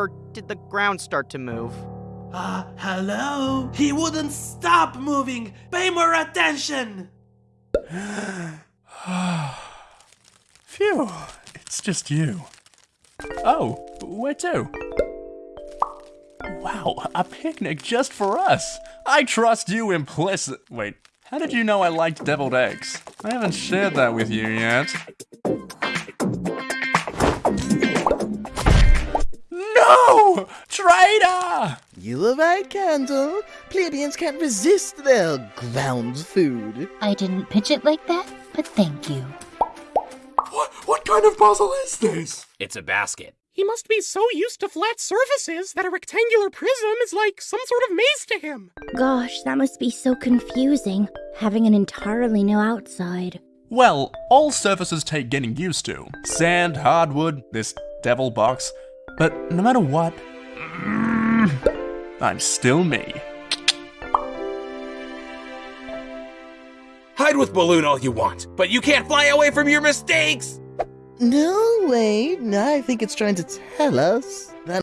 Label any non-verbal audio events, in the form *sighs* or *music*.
or did the ground start to move? Uh, hello? He wouldn't stop moving! Pay more attention! *sighs* Phew, it's just you. Oh, where to? Wow, a picnic just for us. I trust you implicit. Wait, how did you know I liked deviled eggs? I haven't shared that with you yet. No! Traitor! You love eye candle. Plebeians can't resist their ground food. I didn't pitch it like that, but thank you. What, what kind of puzzle is this? It's a basket. He must be so used to flat surfaces that a rectangular prism is like some sort of maze to him. Gosh, that must be so confusing, having an entirely new outside. Well, all surfaces take getting used to. Sand, hardwood, this devil box. But no matter what, I'm still me. Hide with Balloon all you want, but you can't fly away from your mistakes! No, wait. I think it's trying to tell us that